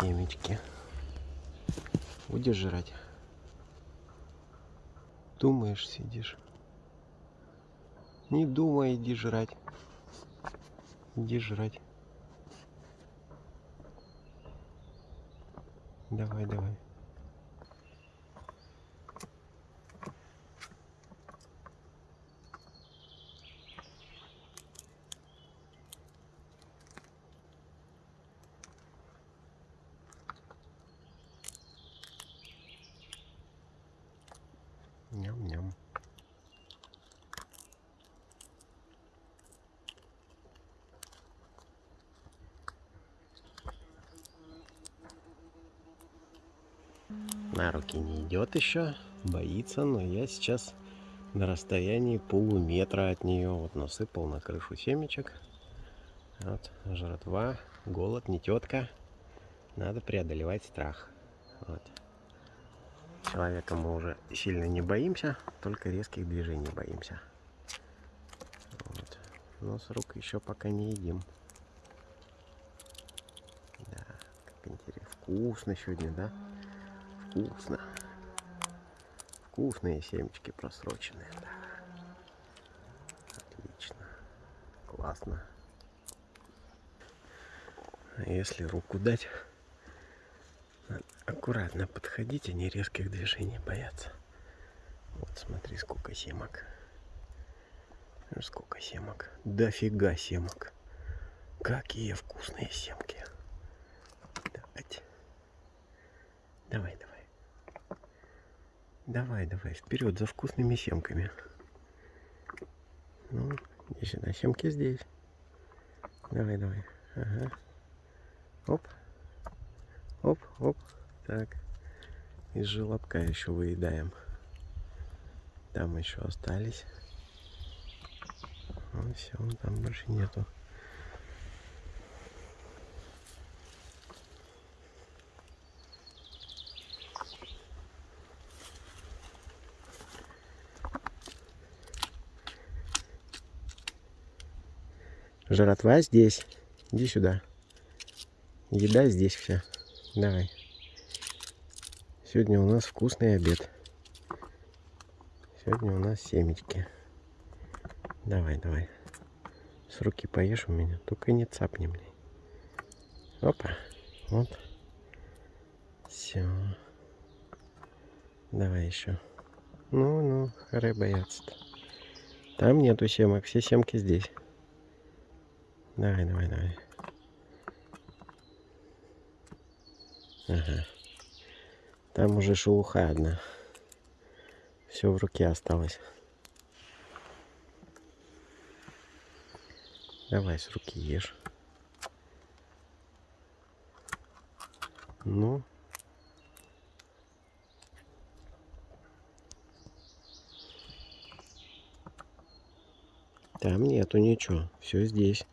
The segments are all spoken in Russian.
семечки. Будешь жрать? Думаешь, сидишь? Не думай, иди жрать. Иди жрать. Давай, давай. Ням-ням. На руки не идет еще, боится, но я сейчас на расстоянии полуметра от нее. Вот насыпал на крышу семечек. Вот, жратва, голод, не тетка. Надо преодолевать страх. Вот. Человека мы уже сильно не боимся, только резких движений боимся. Вот. Но с рук еще пока не едим. Да, как интересно. Вкусно сегодня, да? Вкусно. Вкусные семечки просроченные, да. Отлично. Классно. А если руку дать, аккуратно подходить, они резких движений боятся. Вот смотри, сколько семок. Сколько семок. Дофига семок. Какие вкусные семки. Давайте. Давай, давай. Давай, давай, вперед за вкусными семками. Ну, иди сюда, семки здесь. Давай, давай. Ага. Оп. Оп, оп. Так. Из желобка еще выедаем. Там еще остались. Ну, все, там больше нету. Жратва здесь. Иди сюда. Еда здесь вся. Давай. Сегодня у нас вкусный обед. Сегодня у нас семечки. Давай, давай. С руки поешь у меня. Только не цапни мне. Опа. Вот. Все. Давай еще. Ну, ну, харе бояться-то. Там нету семок. Все семки здесь. Давай, давай, давай. Ага. Там уже шелуха одна. Все в руке осталось. Давай с руки ешь. Ну. Там нету ничего. Все здесь.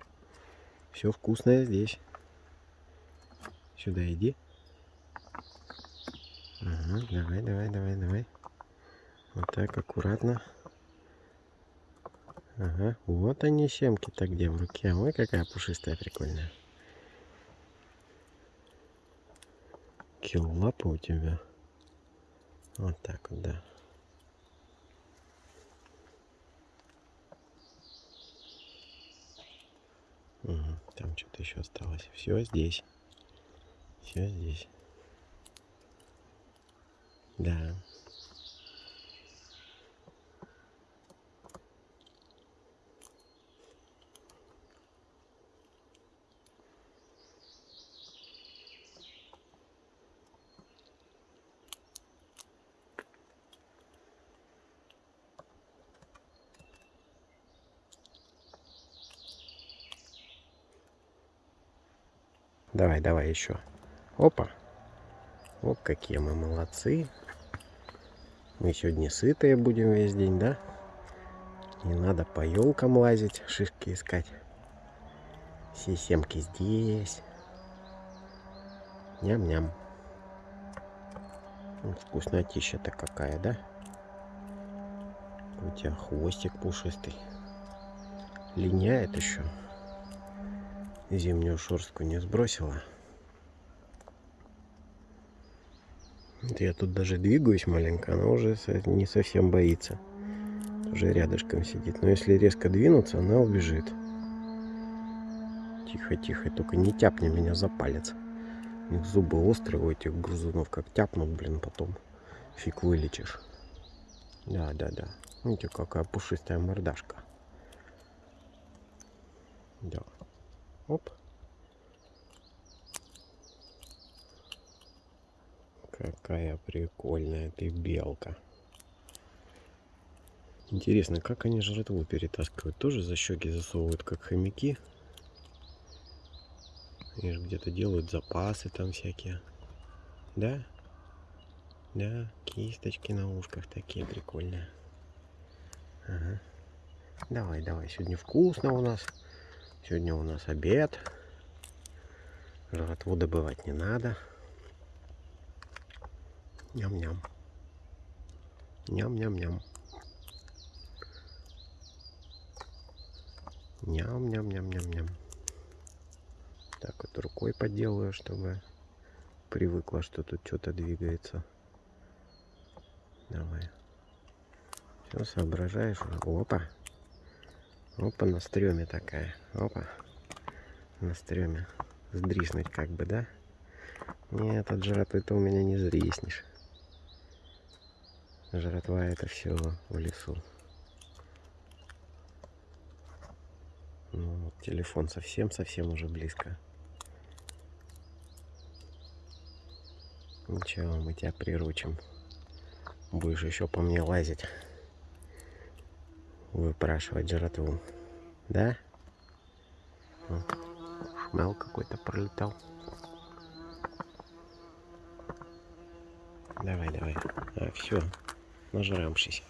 Все вкусное здесь. Сюда иди. Ага, давай, давай, давай, давай. Вот так, аккуратно. Ага, вот они семки-то где в руке. Ой, какая пушистая, прикольная. Килл лапа у тебя. Вот так вот, да. Угу, там что-то еще осталось. Все здесь. Все здесь. Да. Давай, давай еще. Опа. Вот какие мы молодцы. Мы сегодня сытые будем весь день, да? Не надо по елкам лазить, шишки искать. Все семки здесь. Ням-ням. Вкуснотища-то какая, да? У тебя хвостик пушистый. Линяет еще зимнюю шерстку не сбросила. Я тут даже двигаюсь маленько, она уже не совсем боится. Уже рядышком сидит. Но если резко двинуться, она убежит. Тихо, тихо, только не тяпни меня за палец. У них зубы острые у этих грызунов, как тяпнут, блин, потом фиг вылечишь. Да, да, да. Видите, какая пушистая мордашка. Да. Оп. Какая прикольная ты белка. Интересно, как они жратву перетаскивают? Тоже за щеки засовывают, как хомяки? Они же где-то делают запасы там всякие. Да? Да, кисточки на ушках такие прикольные. Ага. Давай, давай, сегодня вкусно у нас. Сегодня у нас обед. Жратву добывать не надо. Ням-ням. Ням-ням-ням. Ням-ням-ням-ням-ням. Так вот рукой поделаю, чтобы привыкла, что тут что-то двигается. Давай. Все соображаешь. Опа. Опа, на стреме такая. Опа. На стреме. Сдриснуть как бы, да? Нет, от жратвы ты у меня не зриснешь. Жратва это все в лесу. Ну, телефон совсем-совсем уже близко. Ничего, мы тебя приручим. Будешь еще по мне лазить. Выпрашивать жратву. Да? Шмел какой-то пролетал. Давай, давай. А, все. Нажрамшись.